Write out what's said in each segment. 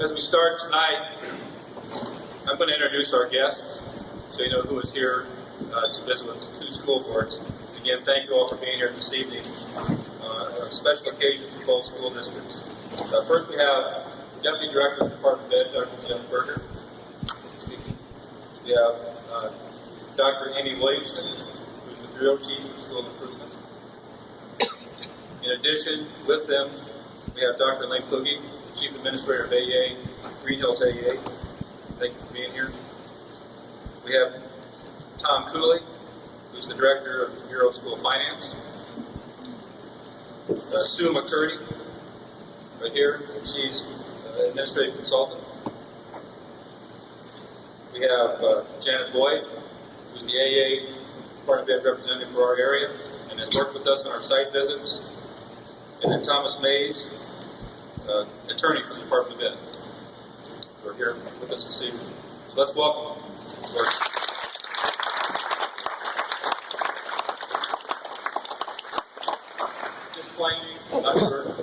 as we start tonight, I'm going to introduce our guests so you know who is here uh, to visit with two school boards. Again, thank you all for being here this evening. Uh, a special occasion for both school districts. Uh, first, we have Deputy Director of the Department of Ed, Dr. Jeff Berger, speaking. We have uh, Dr. Amy Williamson, who's the Bureau Chief of School Improvement. In addition, with them, we have Dr. Lane the Chief Administrator of AEA, Green Hills AEA. Thank you for being here. We have Tom Cooley, who's the Director of Bureau of School Finance. Uh, Sue McCurdy, right here, she's uh, Administrative Consultant. We have uh, Janet Boyd, who's the AEA Department of representative for our area, and has worked with us on our site visits. And then Thomas Mays, uh, attorney for the Department of Ed. We're here with us this evening. So let's welcome. Just plainly, Dr. Burke.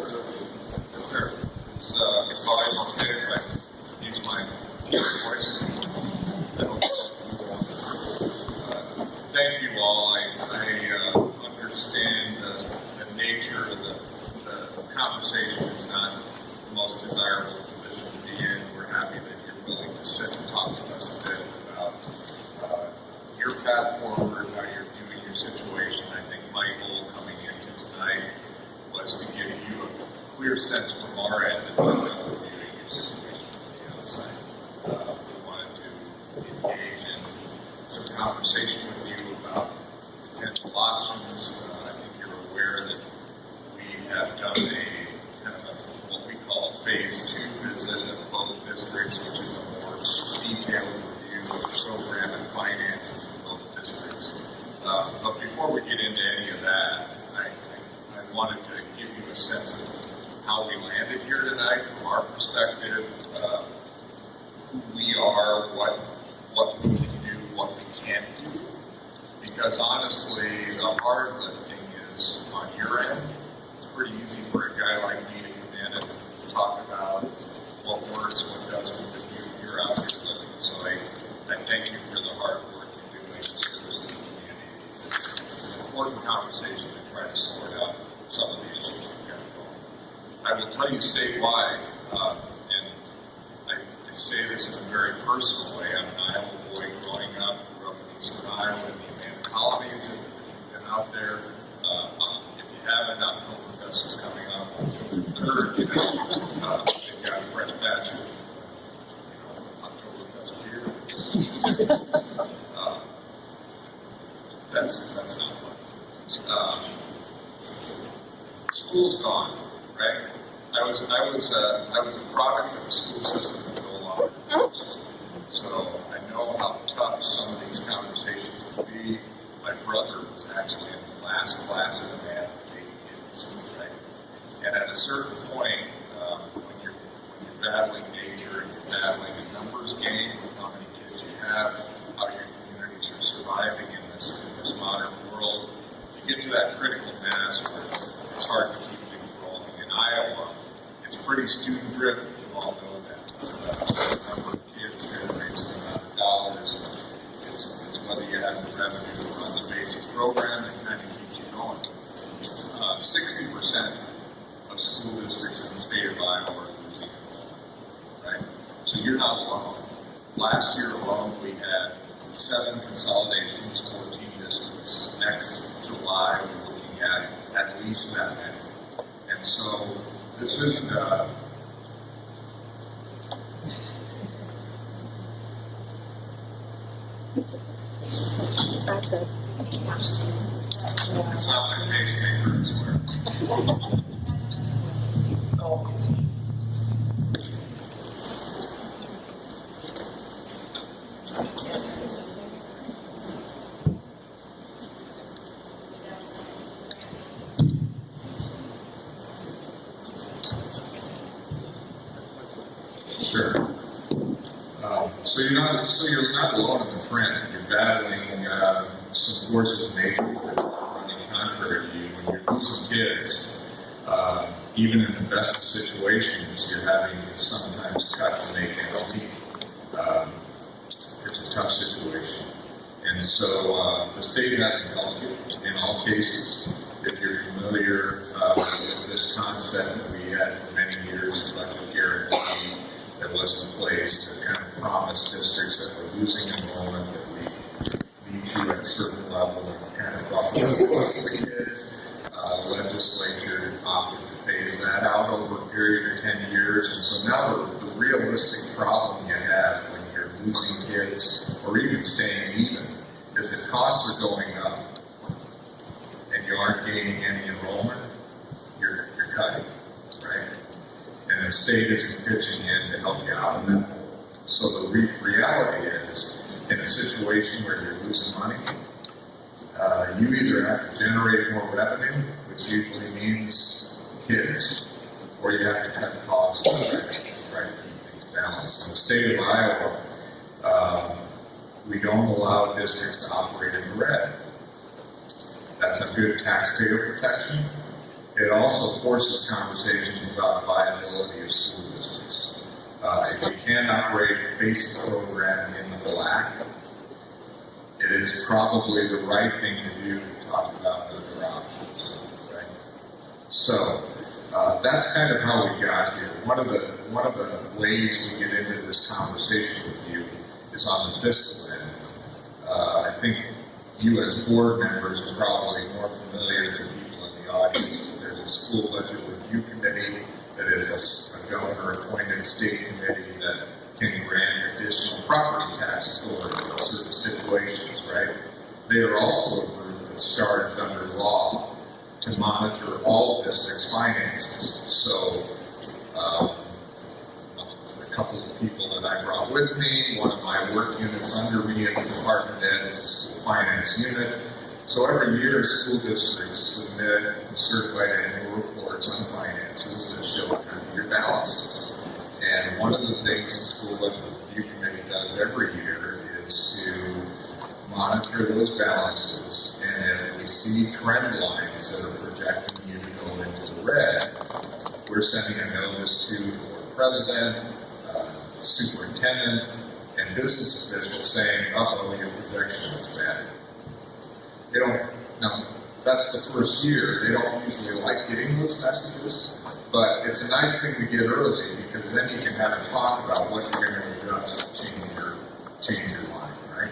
Sure. It's, uh, it's volume okay if I use my voice. I hope so. Uh, Thank you all. I, I, uh, understand the, the nature of the, the conversation is not the most desirable position to be in. We're happy that you're willing to sit and talk to us a bit about, uh, your path forward, how you're viewing your situation. I think my goal coming into tonight was to give you a clear sense from our end of how we're viewing your situation from the outside. Uh, we wanted to engage in some conversation with you about potential options. Uh, I think you're aware that we have done a kind of a, what we call a phase two visit of both districts, which is a more detailed review of the program and finances of both districts. Uh, but before we get into any of that, I, I, I wanted to give you a sense of how we landed here tonight from our perspective, uh, who we are, what what we can do, what we can't do. Because honestly, the hard lifting is on your end. It's pretty easy for a guy like me to come in and talk about what works, what doesn't, but you, you're out here living. So I, I thank you for the hard work you're doing to service the community. It's, it's an important conversation to try to sort out some of the issues we've got going. I will tell you statewide, uh, and I, say this in a very personal way. I'm an Iowa boy growing up, grew up in eastern Iowa in the Amana colonies. If, if you've been out there, uh, if you haven't, Oktoberfest is coming up October 3rd. You know, uh, they've got a fresh batch of you know, beer. uh, that's that's not fun. Um, school's gone? I was I was uh, I was a product of the school system no longer exists. So I know how tough some of these conversations can be. My brother was actually in the last class of the math of 80 kids, right? And at a certain point, um, when you're when you're battling nature and you're battling a numbers game with how many kids you have, how your communities are surviving in this in this modern world, you get to that critical mass where it's, it's hard to keep things rolling. In Iowa, it's pretty student driven. You all know that. Uh, number of kids generates the amount of dollars. It's, it's whether you have revenue to run the basic program that kind of keeps you going. Uh, 60% of school districts in the state of Iowa are losing enrollment, right? So you're not alone. Last year alone, we had seven consolidations, 14 districts. Next July, we're looking at at least that many. And so this isn't a, uh, That's it. it's not like pacemaker, it's where. Sure. Um, so you're not so you're not alone in the print. You're battling uh, some forces of nature that are running contrary to you. When you're losing kids, uh, even in the address the situations, you're having to sometimes cut to make ends meet. Um, it's a tough situation. And so uh, the state hasn't helped you in all cases. If you're familiar uh, with this concept that we had for many years, budget guarantee that was in place that kind of promised districts that were losing enrollment that we meet you at a certain level and kind of buffer the kids. Uh, the legislature opted to phase that out over a period of 10 years. And so now the, the realistic problem you have when you're losing kids or even staying even is that costs are going up and you aren't gaining any enrollment, you're, you're cutting, right? And the state isn't pitching in to help you out of that hole. So the re- reality is, in a situation where you're losing money, uh, you either have to generate more revenue, which usually means kids, or you have to cut costs to try to try to keep things balanced. In the state of Iowa, um, we don't allow districts to operate in the red. That's a good It also forces conversations about the viability of school districts. Uh, if we can operate a basic program in the black, it is probably the right thing to do to talk about other options, right? So uh, that's kind of how we got here. One of the one of the ways we get into this conversation with you is on the fiscal end. Uh, I think you as board members are probably more familiar than audience. There's a school budget review committee that is a a governor-appointed state committee that can grant additional property tax authority in certain situations, right? They are also a group that's charged under law to monitor all districts' finances. So, um, a couple of people that I brought with me, one of my work units under me at the department is the school finance unit. So every year, school districts submit certified annual reports on finances that show your balances. And one of the things the school budget review committee does every year is to monitor those balances. And if we see trend lines that are projecting you to go into the red, we're sending a notice to the president, uh, superintendent, and business officials saying, uh-oh, your projection is bad. They don't, no, that's the first year. They don't usually like getting those messages, but it's a nice thing to get early because then you can have a talk about what you're going to adjust to change your, change your mind, right?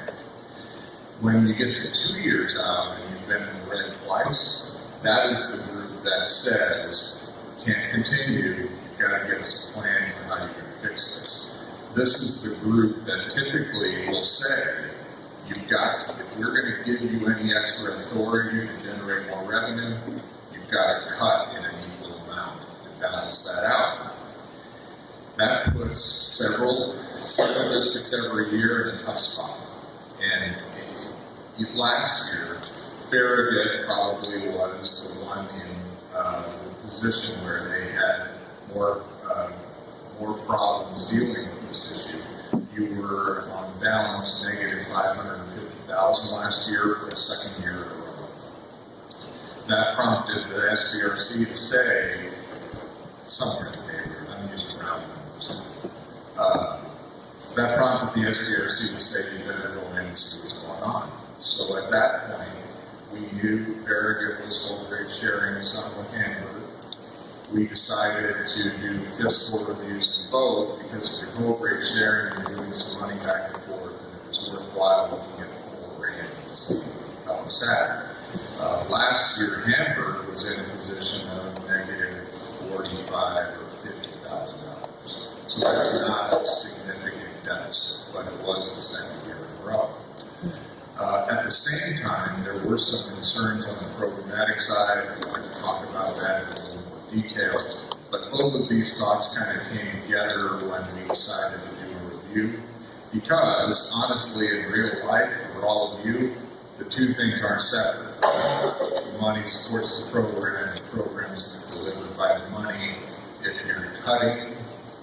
When you get to two years out and you've been in the red twice, that is the group that says, can't continue, you've got to give us a plan for how you're going to fix this. This is the group that typically will say, you've got, if we're going to give you any extra authority to generate more revenue, you've got to cut in an equal amount to balance that out. That puts several, several districts every year in a tough spot. And it- last year, Farragut probably was the one in uh, the position where they had more, uh, more problems dealing with this issue. You were on balance negative 550,000 last year for the second year in a row. That prompted the SBRC to say, somewhere in the neighborhood, I'm using round numbers. Uh, that prompted the SBRC to say, you better go in and see what's going on. So at that point, we knew Farragut was whole grade sharing some with Hamburg. We decided to do fiscal reviews in both because if you're whole grade sharing, you're doing some money back and forth, and it was worthwhile looking at the and see how at. Uh, last year, Hamburg was in a position of negative forty-five or fifty thousand dollars. So that's not a significant deficit, but it was the second year in a row. Uh, at the same time, there were some concerns on the programmatic side. To talk about that But both of these thoughts kind of came together when we decided to do a review. Because honestly, in real life, for all of you, the two things aren't separate. The money supports the program, the program's delivered by the money. If you're cutting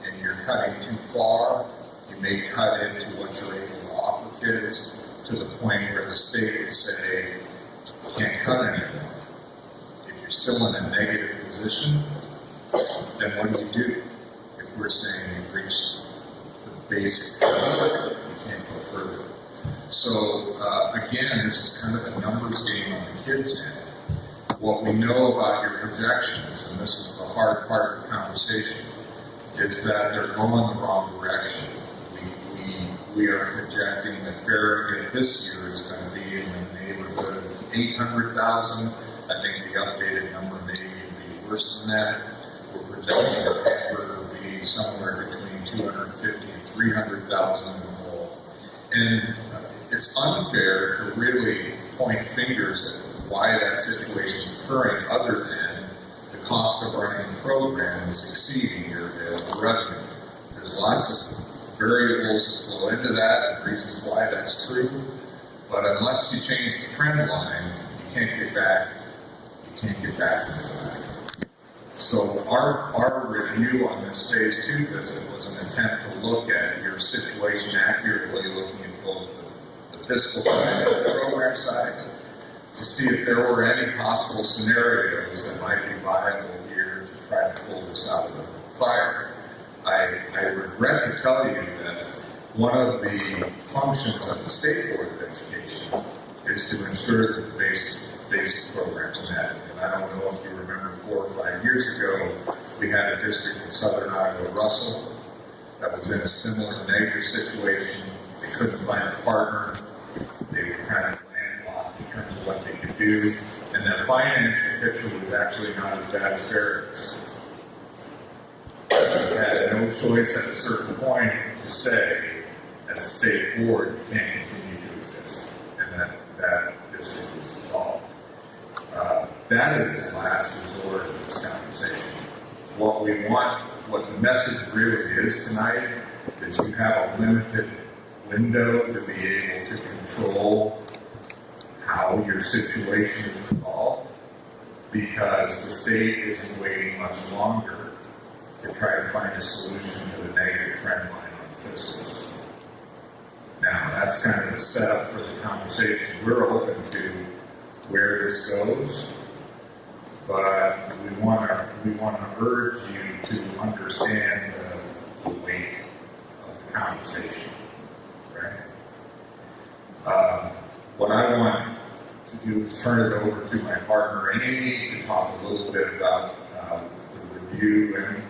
and you're cutting too far, you may cut into what you're able to offer kids to the point where the state would say, can't cut anymore. If you're still in a negative position, then what do you do? If we're saying you've reached the basic, level, you can't go further. So, uh, again, this is kind of a numbers game on the kids' end. What we know about your projections, and this is the hard part of the conversation, is that they're going the wrong direction. We, we, we are projecting that Farragut this year is going to be in the neighborhood of 800,000. I think the updated number worse than that. We're projecting that Hamburg will be somewhere between 250 and 300,000 in the whole. And uh, it's unfair to really point fingers at why that situation is occurring other than the cost of running the program is exceeding your available revenue. There's lots of variables that flow into that and reasons why that's true. But unless you change the trend line, you can't get back, you can't get back. So our, our review on this phase two visit was an attempt to look at your situation accurately, looking at both the, the fiscal side and the program side, to see if there were any possible scenarios that might be viable here to try to pull this out of the fire. I, I regret to tell you that one of the functions of the State Board of Education is to ensure that the basic, basic programs met. I don't know if you remember four or five years ago, we had a district in southern Iowa, Russell, that was in a similar negative situation. They couldn't find a partner. They were kind of landlocked in terms of what they could do. And their financial picture was actually not as bad as Farragut's. We had no choice at a certain point to say, as a state board, you can't continue to exist. And that, that. Uh, that is the last resort of this conversation. What we want, what the message really is tonight, is you have a limited window to be able to control how your situation is resolved because the state isn't waiting much longer to try to find a solution to the negative trend line on the fiscal side. Now, that's kind of the setup for the conversation. We're open to where this goes, but we want to we want to urge you to understand the, the weight of the conversation. Right? Um, what I want to do is turn it over to my partner Amy to talk a little bit about uh, the review and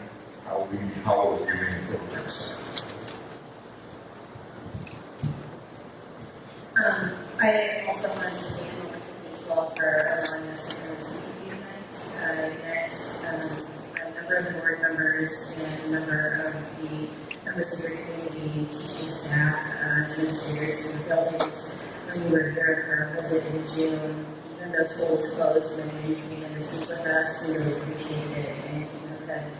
how we how we're viewing the program. Um, I also wanted to take a all for allowing us to come the event. Uh, I met um, a number of the board members and a number of the members of your community, teaching staff, uh, administrators in the buildings. When we were here for a visit in June, even though schools closed, when you came in to speak with us, we really appreciated it and you have been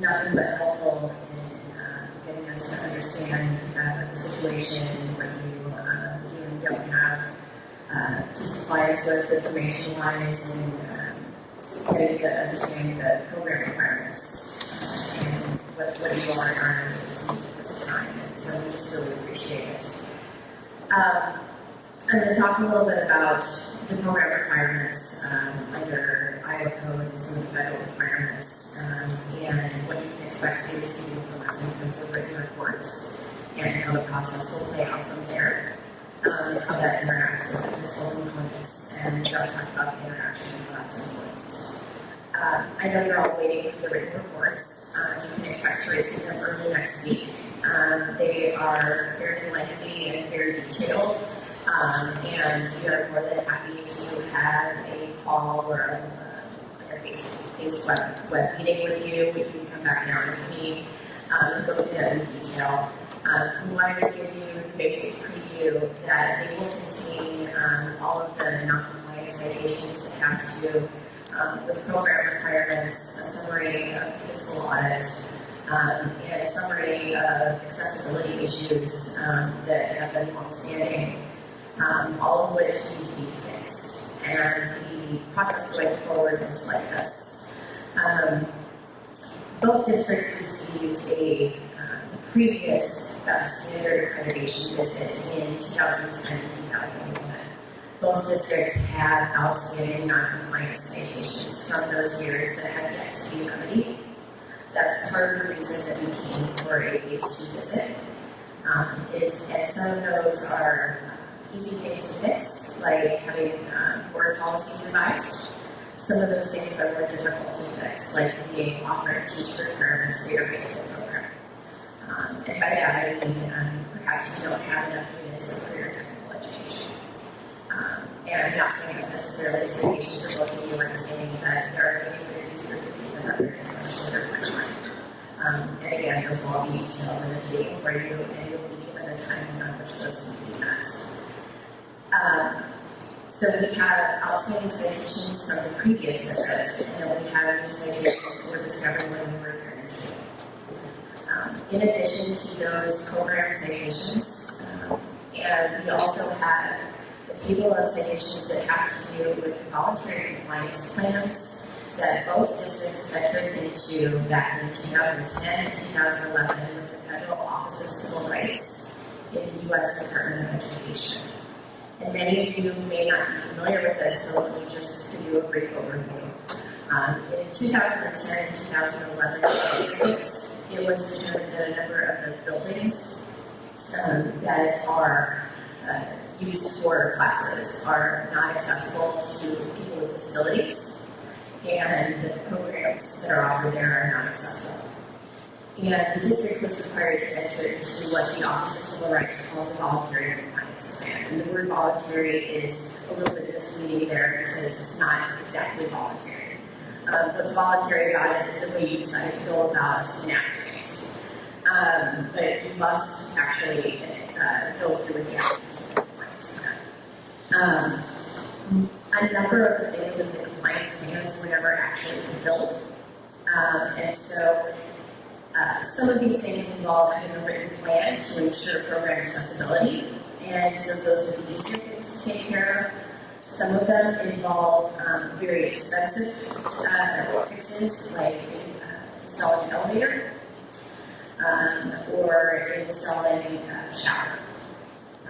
nothing but helpful in uh, getting us to understand uh, the situation, and what you uh, do and don't have, uh, to supply us with information wise and um, getting to understand the program requirements uh, and what, what you are trying to do at this time. And so we just really appreciate it. Um, I'm going to talk a little bit about the program requirements um, under Iowa Code and some of the federal requirements, um, and what you can expect to be receiving from us in terms of written reports, and how the process will play out from there, um, and how that interacts with the fiscal components. And Doug talked about the interaction, and that's important. Uh, I know you're all waiting for the written reports. Uh, you can expect to receive them early next week. Um, they are very lengthy and very detailed. Um, and we are more than happy to have a call or a, like a face face web, web meeting with you. We can come back now with me um, and go through that in detail. Um, we wanted to give you basic that they will contain um, all of the non-compliant citations that have to do um, with program requirements, a summary of the fiscal audit, um, and a summary of accessibility issues um, that have been longstanding um, all of which need to be fixed. And the process going forward looks like this. Um, both districts received a previous uh, standard accreditation visit in 2010 and 2011. Both districts had outstanding non-compliance citations from those years that had yet to be remedied. that's part of the reason that we came for a phase two visit. Um, is, and some of those are uh, easy things to fix, like having um, board policies revised. Some of those things are more difficult to fix, like being offered teach requirements for your high school that I mean um, perhaps you don't have enough units of career technical education. Um, and I'm not saying it's necessarily citation for both of you, I'm saying that there are things that are easier for people than others and a shorter timeline. Um, and again, those will all be detailed in the table for you, and you'll be given a timeline on which those can be met. Um, so we have outstanding citations from the previous visit, and then we have new citations that were discovered when we were there in June. In addition to those program citations, um, and we also have a table of citations that have to do with voluntary compliance plans that both districts entered into back in 2010 and 2011 with the Federal Office of Civil Rights in the U.S. Department of Education. And many of you may not be familiar with this, so let me just give you a brief overview. Um, in 2010 and 2011 visits, it was determined that a number of the buildings um, that are uh, used for classes are not accessible to people with disabilities, and that the programs that are offered there are not accessible. And the district was required to enter into what the Office of Civil Rights calls a voluntary compliance plan. And the word voluntary is a little bit misleading there because it's not exactly voluntary. Um, what's voluntary about it is the way you decide to go about enacting. Um, but you must actually uh, go through with the of the compliance plan. Um, a number of the things in the compliance plans were never actually fulfilled. Um, and so uh, some of these things involve having a written plan to ensure program accessibility, and so those would be easier things to take care of. Some of them involve um, very expensive uh, fixes, like uh, installing an elevator um, or installing a shower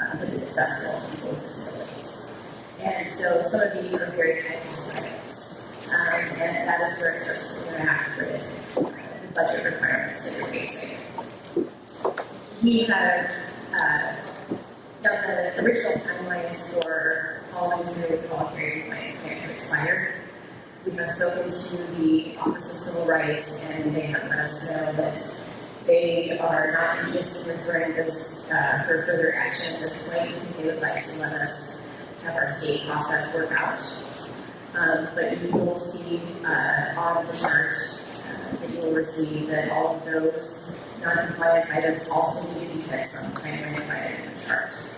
uh, that is accessible to people with disabilities. And so some of these are very high cost items, um, and that is where it starts to interact with uh, the budget requirements that you're facing. We have uh, done the original timelines for following through with the voluntary compliance plan have expired. We have spoken to the Office of Civil Rights, and they have let us know that they are not interested in referring this uh, for further action at this point because they would like to let us have our state process work out. Um, but you will see uh, on the chart uh, that you will receive that all of those non-compliance items also need to be fixed on the when provided in the chart.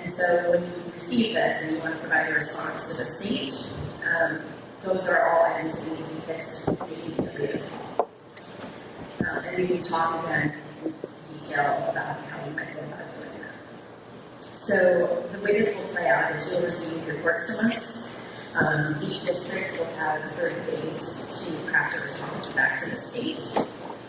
And so when you receive this and you want to provide a response to the state, um, those are all items that need to be fixed immediately as well. We can talk again in detail about how we might go about doing that. So the way this will play out is you'll receive reports from us. Um, each district will have 30 days to craft a response back to the state.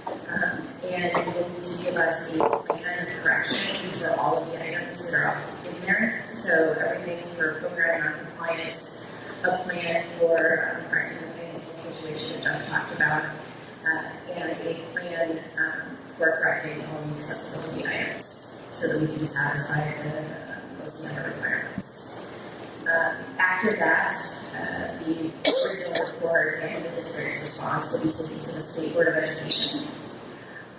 Um, and you'll need to give us a plan of correction for all of the items that are up in there. So everything for program non-compliance, a plan for um, correcting the financial situation that Jeff talked about, and a plan um, for correcting all the accessibility items so that we can satisfy the, uh, most of the requirements. Um, after that, uh, the original report and the district's response will be taken to the State Board of Education.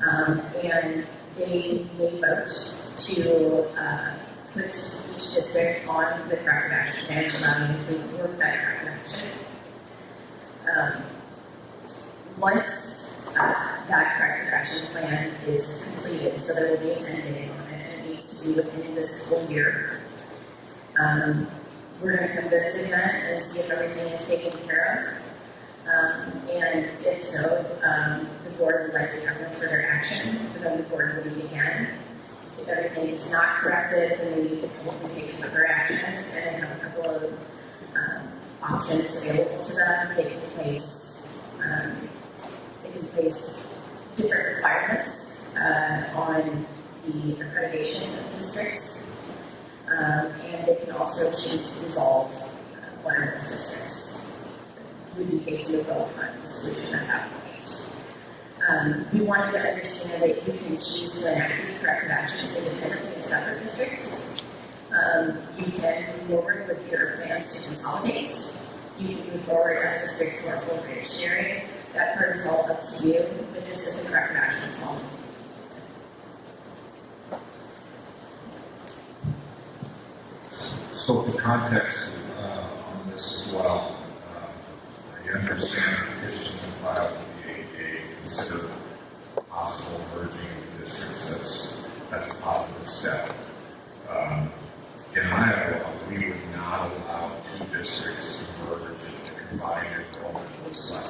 Um, and they may vote to uh, put each district on the corrective action plan and allow them to work that corrective action. Um, once uh, that corrective action plan is completed, so there will be an end date on it, and it needs to be within this school year. Um, we're going to come visit again and see if everything is taken care of. Um, and if so, um, the board would likely have no further action, but then the board will meet again. If everything is not corrected, then they need to take further action and have a couple of um, options available to them. They can place um, can place different requirements uh, on the accreditation of the districts, um, and they can also choose to dissolve uh, one of those districts. We'd be facing a vote on dissolution at that point. Um, we wanted to understand that you can choose to enact these corrective actions independently in separate districts. Um, you can move forward with your plans to consolidate. You can move forward as districts who are grade sharing. That part is all up to you, but just as the corrective action is all up to you. So for context uh, on this as well, uh, I understand the petition's been filed with the AEA, consider possible merging of districts. That's, that's a positive step. Um, In Iowa, we would not allow two districts to merge if the combined enrollment was less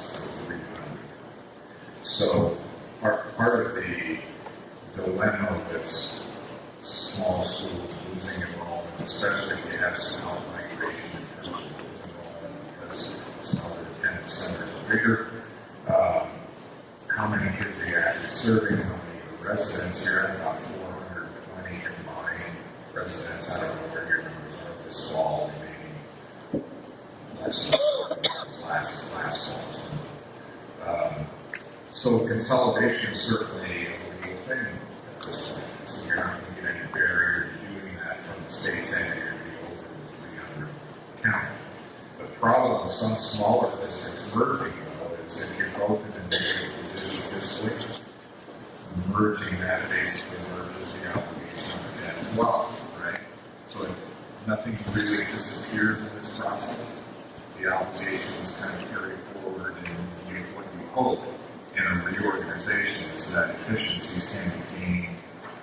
than 300. So part, part of the dilemma with small schools losing enrollment, especially if you have some out migration in terms of enrollment, because some other attendance centers are bigger. Um, how many kids are you actually serving? How many residents? You're at about 420 combined residents. I don't know where your numbers are this fall, maybe less than last last fall. Um, so consolidation is certainly a legal thing at this point. So you're not going to get any barrier to doing that from the state's end. You're going to be over the 300 count. The problem with some smaller districts merging, though, is if you're both in a negative position fiscally, merging that basically merges the obligation of debt as well, right? So it, nothing really disappears in this process. The obligations kind of carry forward, and you, what you hope in a reorganization is that efficiencies can be gained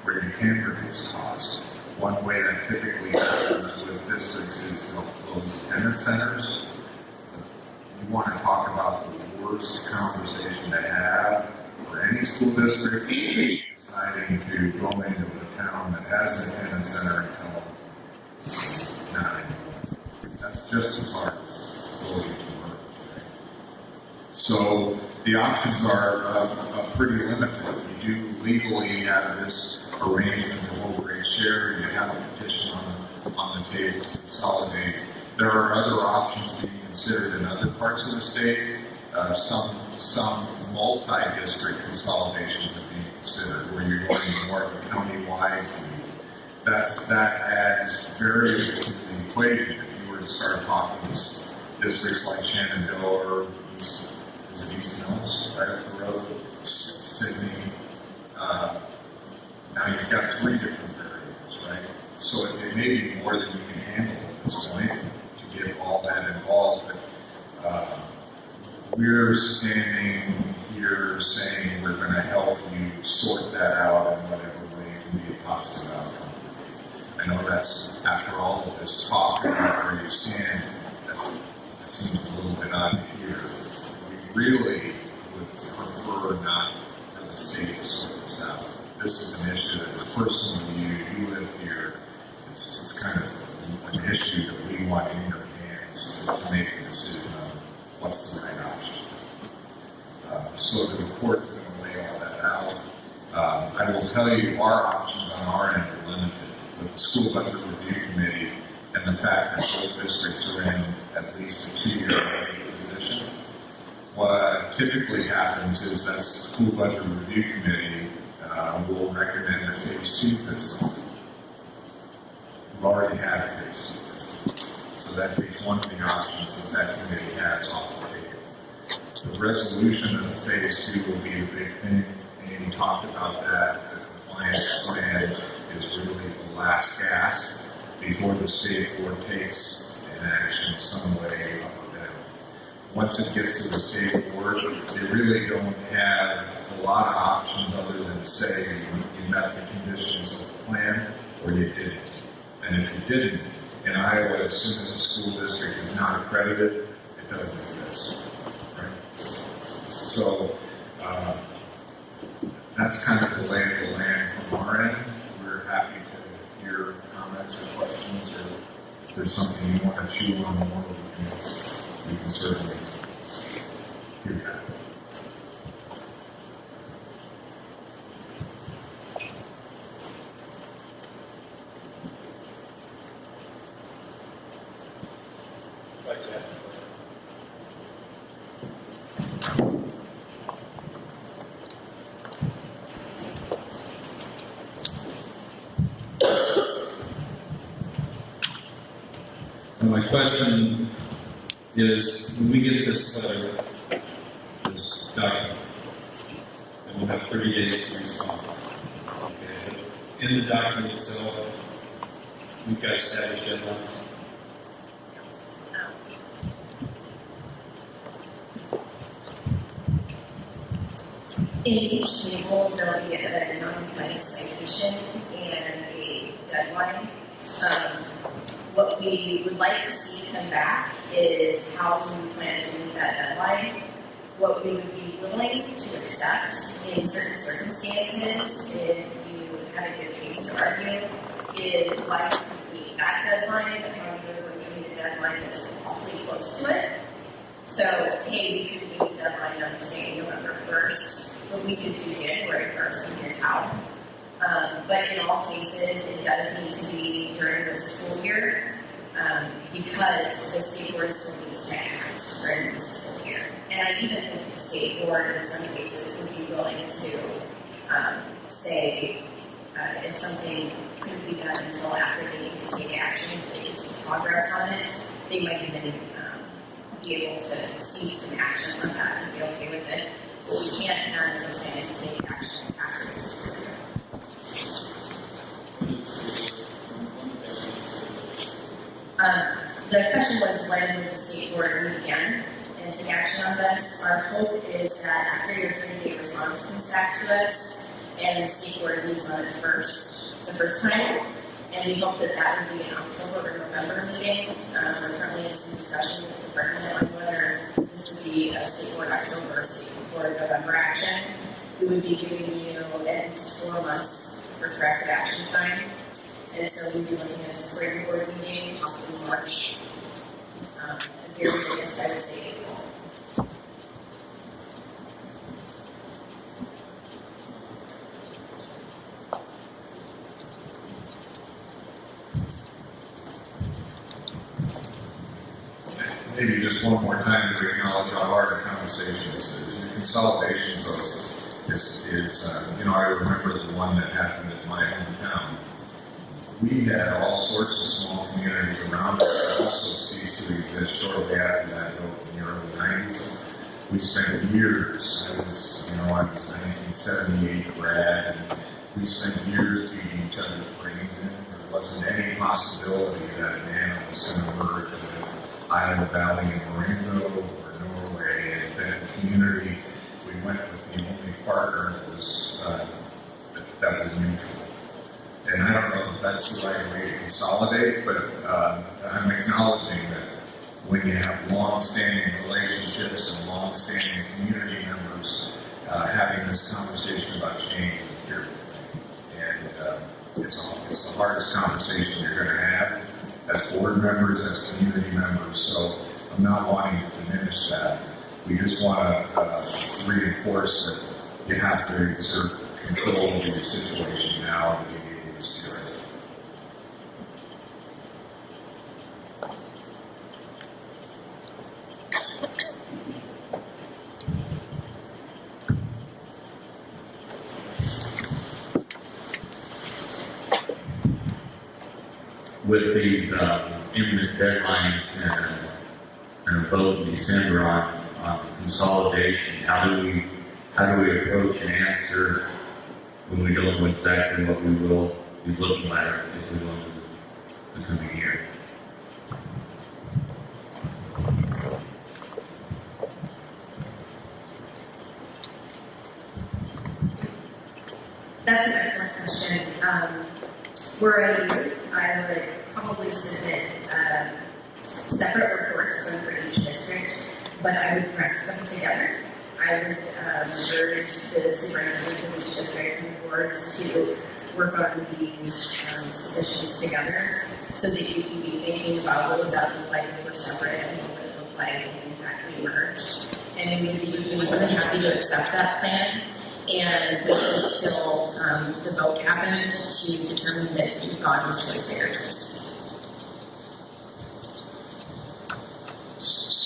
where you can reduce costs. One way that typically happens with districts is they'll close attendance centers. You want to talk about the worst conversation to have for any school district deciding to go into a town that has an attendance center them nine. That's just as hard as going to right? So the options are uh, uh, pretty limited. You do legally have this arrangement of overrate share. You have a petition on the, on the table to consolidate. There are other options being considered in other parts of the state. Uh, some some multi-district consolidation are being considered, where you're going more county-wide. That's that adds variables to the equation. If you were to start talking districts like Shenandoah or East, is it East Mills, right up the road, Sidney. Uh, now you've got three different variables, right? So it, it may be more than you can handle at this point to get all that involved. But uh, we're standing here saying we're going to help you sort that out in whatever way can be a positive outcome. I know that's after all of this talk about where you stand, that, that seems a little bit odd to hear. We really would prefer not for the state to sort this out. This is an issue that is personal to you. You live here. It's, it's kind of an issue that we want in your hands to make a decision on what's the right option. Uh, so the report's going to lay all that out. Um, I will tell you, our options on our end are limited with the school budget review committee and the fact that both districts are in at least a two-year position. What typically happens is that the school budget review committee uh, will recommend a phase two visit. We've already had a phase two visit. So that takes one of the options that that committee has off the table. The resolution of the phase two will be a big thing. Amy talked about that. Plan is really the last gasp before the state board takes an action some way up or down. Once it gets to the state board, they really don't have a lot of options other than say you, you met the conditions of the plan or you didn't. And if you didn't, in Iowa, as soon as a school district is not accredited, it doesn't exist. Right? So uh, that's kind of the lay of the land from our end. We're happy to hear comments or questions, or if there's something you want to chew on more, we can, we can certainly do that. Question is, when we get this letter, this document, and we'll have thirty days to respond. Okay, in the document itself, we've got established deadlines. In each table, there'll be a non-compliant citation and a deadline. Um, What we would like to see come back is how we plan to meet that deadline. What we would be willing to accept in certain circumstances, if you had a good case to argue, is why we meet that deadline, but how you're going to meet a deadline that's awfully close to it. So, hey, we could meet the deadline on, say, November first, but we could do January first, and here's how. Um, but in all cases, it does need to be during the school year, um, because the state board still needs to act during the school year. And I even think the state board, in some cases, would be willing to, um, say, uh, if something couldn't be done until after they need to take action, if they can see progress on it, they might even, um, be able to see some action on that and be okay with it. But we can't have a to take action after this. Um, the question was when would the state board meet again and take action on this? Our hope is that after your thirty day response comes back to us and the state board meets on it first, the first time, and we hope that that would be an October or November meeting. Um, we're currently in some discussion with the department on whether this would be a state board October or state board November action. We would be giving you at least four months for corrective action time. And so we'd be looking at a spring board meeting, possibly March. Um, the very latest, I would say April. Maybe just one more time to acknowledge how hard the conversation is. The consolidation vote is, is, uh, you know, I remember the one that happened in my hometown. We had all sorts of small communities around us that also ceased to exist shortly after that in the early nineties. We spent years, I was, you know, I was a nineteen seventy-eight grad, and we spent years beating each other's brains in. There wasn't any possibility that an animal was going to merge with Iowa Valley and Marengo or Norway and Benton Community. We went with the only partner that was, uh, that, that was neutral. And I don't know if that's the right way to consolidate, but uh, I'm acknowledging that when you have long-standing relationships and long-standing community members, uh, having this conversation about change is fearful thing. And uh, it's, it's the hardest conversation you're going to have as board members, as community members. So I'm not wanting to diminish that. We just want to uh, reinforce that you have to exert control over your situation now to be able to steer it. with these um, imminent deadlines and, and a vote in December on, on consolidation, how do we how do we approach an answer when we don't know exactly what we will be looking at as we go into the coming year? That's an excellent question. Um, we're a group. I would probably submit um, separate reports, one for each district, but I would rank them together. I would um, urge the superintendents of each district and boards to work on these um, submissions together so that you can be thinking about what would that look like if we're separate and what would it look like if in fact we merged. And we would be more than happy to accept that plan and wait until um, the vote happened to determine that gone with choice A or choice.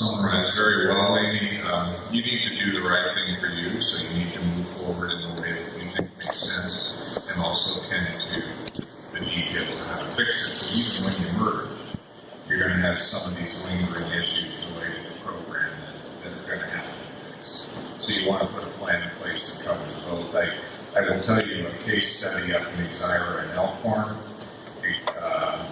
summarize very well, Amy. Um, you need to do the right thing for you, so you need to move forward in the way that you think makes sense, and also tend to the detail of how to fix it. But even when you merge, you're going to have some of these lingering issues related to the program that, that are going to have to be fixed. So you want to put a plan in place that covers both. I, I will tell you a case study up in Exira and Elk Horn. Uh, um,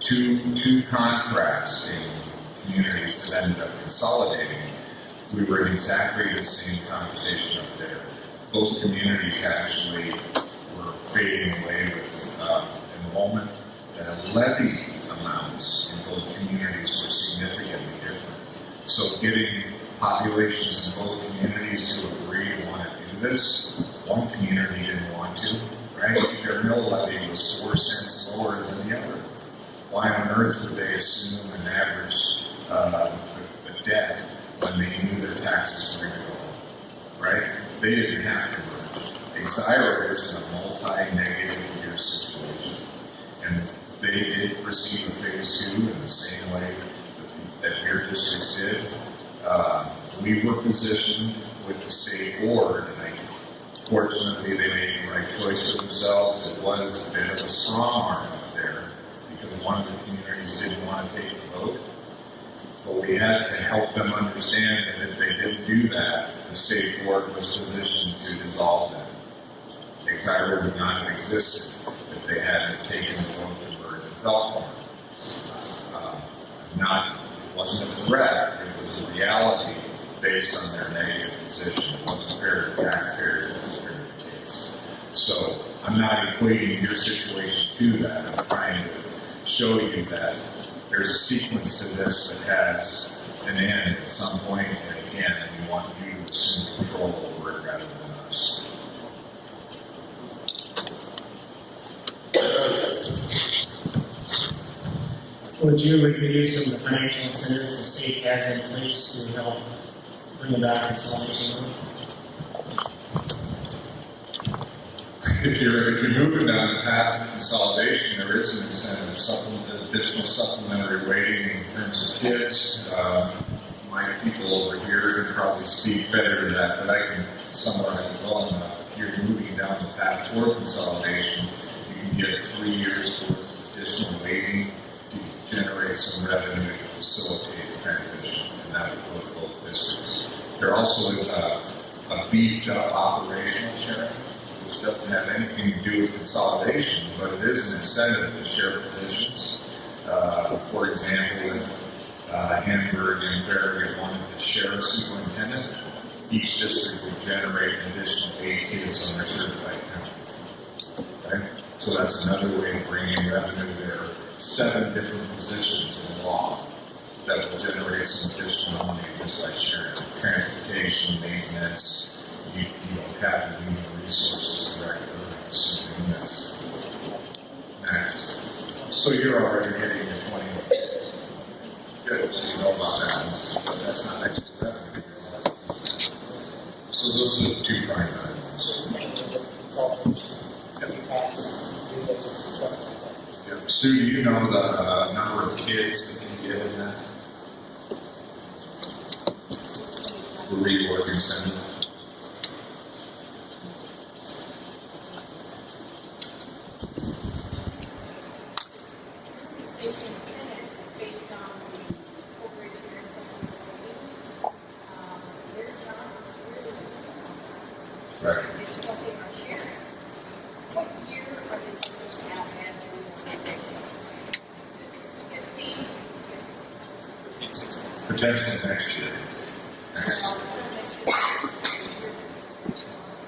two two contracts in communities that ended up consolidating. We were in exactly the same conversation up there. Both communities actually were fading away with uh, enrollment. The levy amounts in both communities were significantly different. So getting populations in both communities to agree to want to do this, one community didn't want to, right? Their mill levy was four cents lower than the other. Why on earth would they assume an average uh, the, debt when they knew their taxes were going to go up, right? They didn't have to merge. Exira is in a multi-negative year situation, and they did receive a phase two in the same way that, that your districts did. Uh, we were positioned with the state board, and I, fortunately, they made the right choice for themselves. It was a bit of a strong arm up there because one of the communities didn't want to take the vote. But we had to help them understand that if they didn't do that, the state board was positioned to dissolve them. Exira would not have existed if they hadn't taken the vote to merge with Elk Horn. Uh, not, it wasn't a threat, it was a reality based on their negative position. It wasn't fair to taxpayers, it wasn't fair to kids. So I'm not equating your situation to that. I'm trying to show you that there's a sequence to this that has an end at some point, and again, we want you to assume control over it rather than us. Would you review some of the financial incentives the state has in place to help bring about consolidation? If you're, if you're moving down the path of consolidation, there is an incentive, supplement, additional supplementary weighting in terms of kids. Um, my people over here can probably speak better to that, but I can summarize it well enough. If you're moving down the path toward consolidation, you can get three years worth of additional weighting to generate some revenue to facilitate the transition, and that would go both districts. There also is a, a beefed up operational sharing doesn't have anything to do with consolidation, but it is an incentive to share positions. Uh, for example, if uh, Hamburg and Farragut wanted to share a superintendent, each district would generate an additional eight kids on their certified count. Okay? So that's another way of bringing revenue. There seven different positions in law that will generate some additional money just by sharing. Transportation, maintenance, you, you don't have the human that's next. So you're already getting your twenty. Good, so you know about that, but that's not revenue. So those are the two primary ones. Yeah. Sue, do you know the uh, number of kids that can get in that? The reworking? based on the corporate experience of the Their job is really, Right. they just don't take our share. What year are they looking at as fifteen? Fifteen, sixteen. Potentially next year. Next.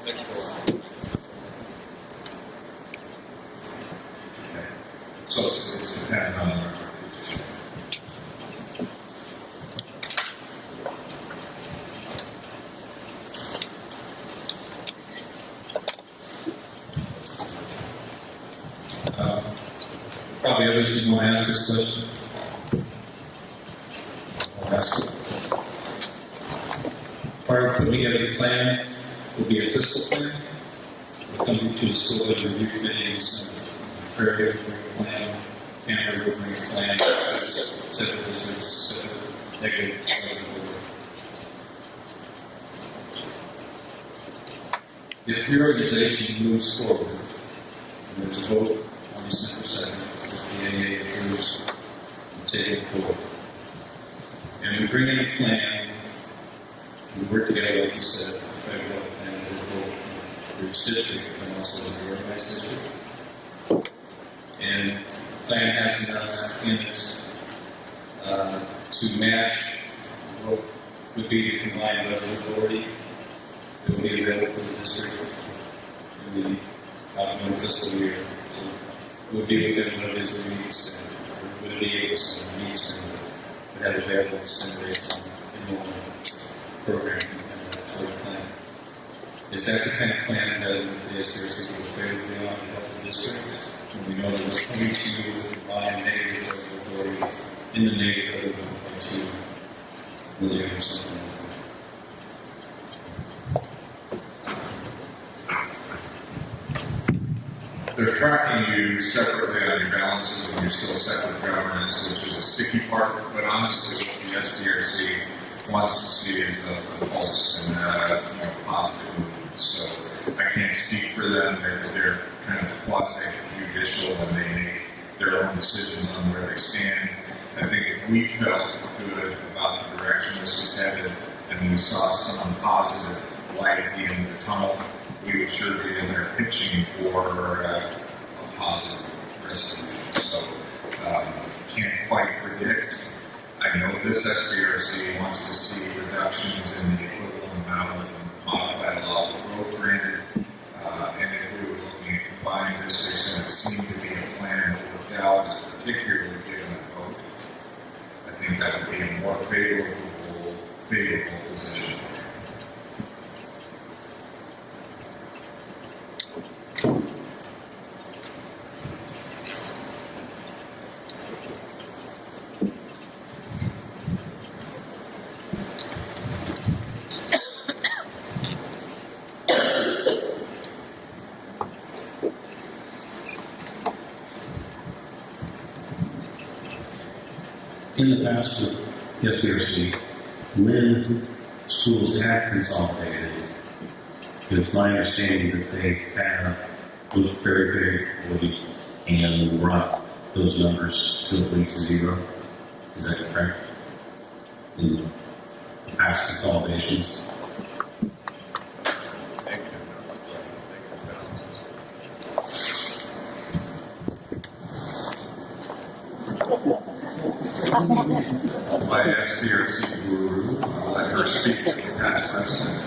Next goal. So it's, it's dependent on the Uh, Probably you want to ask this question. I'll ask it. Part of putting together a plan will be a fiscal plan. We'll come to the school budget review Fairfield will bring a plan, Hanover will bring a plan, seven districts, negative. If the organization moves forward, and there's a vote on December second, if the AEA approves, forward. And we bring in a plan, we work together, like you said, try to develop a for each district, but also as a reorganized district. And plan has enough in it uh, to match what would be the combined budget authority that would be available for the district in the outgoing fiscal year. So it would be within what it is that we need to spend, or would it be able to spend, need to have available to spend based on enrollment program and that sort of plan. Is that the kind of plan that the SBRC would favorably on to help the district? When we know that we're coming to you with a combined negative authority in the neighborhood of one point two million or something like that. They're tracking you separately on your balances and you're still separate governance, which is a sticky part, but honestly, what the SBRC wants to see is a, a pulse and, uh, you know, positive movement. So I can't speak for them, they're, they're kind of quasi judicial and they make their own decisions on where they stand. I think if we felt good about the direction this was headed and we saw some positive light at the end of the tunnel, we would sure be in there pitching for uh, a positive resolution. So um, can't quite predict. I know this SBRC wants to see reductions in the equivalent amount of modified allowable growth granted. Uh, and if we were looking at combining districts and it seemed to be a plan that worked out, particularly given the vote, I think that would be a more favorable, favorable the past with SBRC, when schools have consolidated, And it's my understanding that they have looked very, very carefully and brought those numbers to at least zero. Is that correct? In past consolidations? My SBRC guru, I'll let her speak to the past president.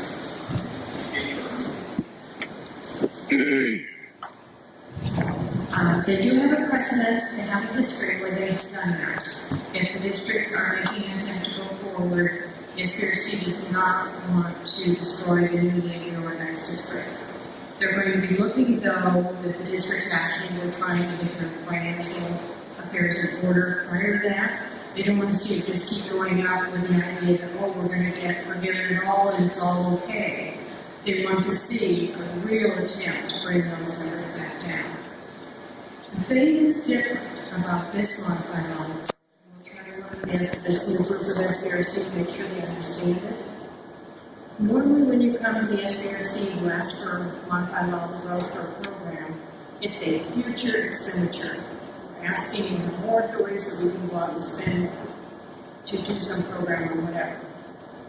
Um, they do have a precedent, they have a history where they have done that. If the districts are making an attempt to go forward, the SBRC does not want to destroy the newly reorganized district. They're going to be looking though that the districts actually were trying to get their financial affairs in order prior to that. They don't want to see it just keep going up with the idea that, oh, we're going to get forgiven it all and it's all okay. They want to see a real attempt to bring those numbers back down. The thing that's different about this modified law, we'll try to work this, this new group of SBRC to make sure they understand it. Normally, when you come to the SBRC, you ask for a modified of growth for a program, it's a future expenditure. Asking you more authority so we can go out and spend to do some program or whatever.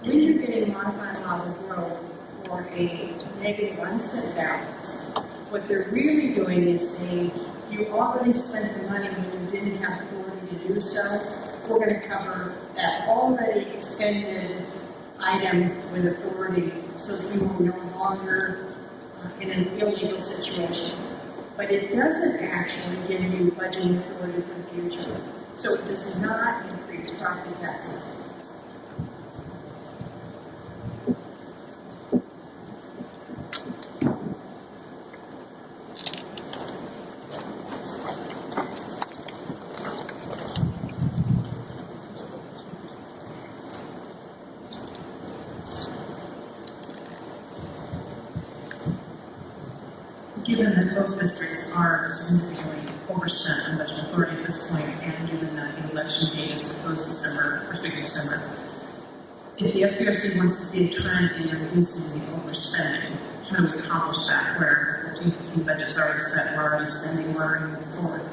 When you're getting modified of growth for a negative unspent balance, what they're really doing is saying, you already spent the money when you didn't have authority to do so. We're gonna cover that already expended item with authority so that you are no longer uh, in an illegal situation. But it doesn't actually give you budgeting authority for the future. So it does not increase property taxes. Given that both districts are significantly overspent on budget authority at this point, and given that the election date is proposed December, first week of December, if SBRC wants to see a trend in reducing the overspending, how do we accomplish that where 14, 15 budget's already set, we're already spending, we're already moving forward?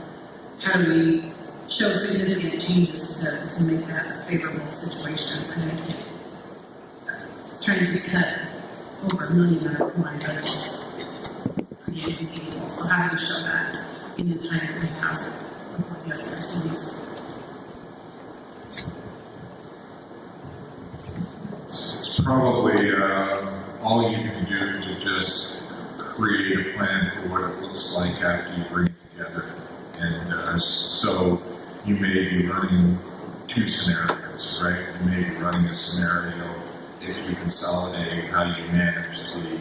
How do we show significant changes to, to make that favorable situation? Mean, I can't, uh, trying to cut over a million on our combined budgets how do you show that in the time that we have before the SBRC meets? It's probably, uh, all you can do to just create a plan for what it looks like after you bring it together. And, uh, so you may be running two scenarios, right? You may be running a scenario if you consolidate, how you manage the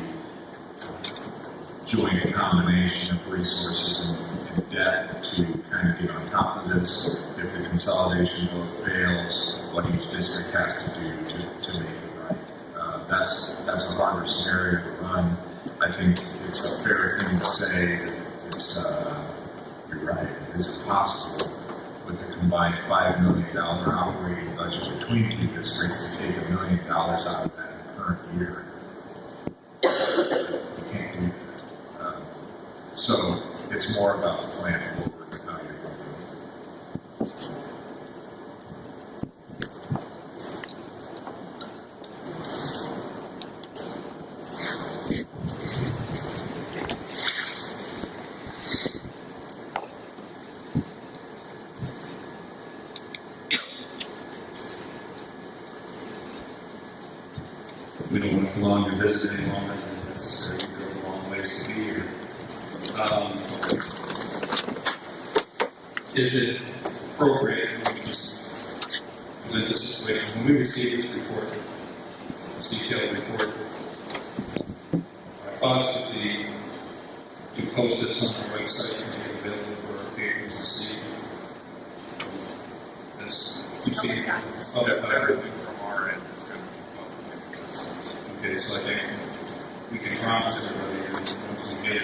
joint combination of resources and, and debt to kind of get on top of this. If the consolidation vote fails, what each district has to do to, to make that's, that's a harder scenario to run. I think it's a fair thing to say that it's, uh, you're right, is it possible with a combined five million dollar operating budget between two districts to take a million dollars out of that current year? You can't do that. Um, So it's more about the plan We don't want to prolong your visit any longer than necessary. You go a long ways to be here. Um, Is it appropriate, let me just present this situation, when we receive this report, this detailed report, our thoughts would be to post this on our website to make it available for our patrons to see. That's, seen, oh, that, Everything from our end is going to be public accessible. Okay, so I think we can promise everybody, that once we get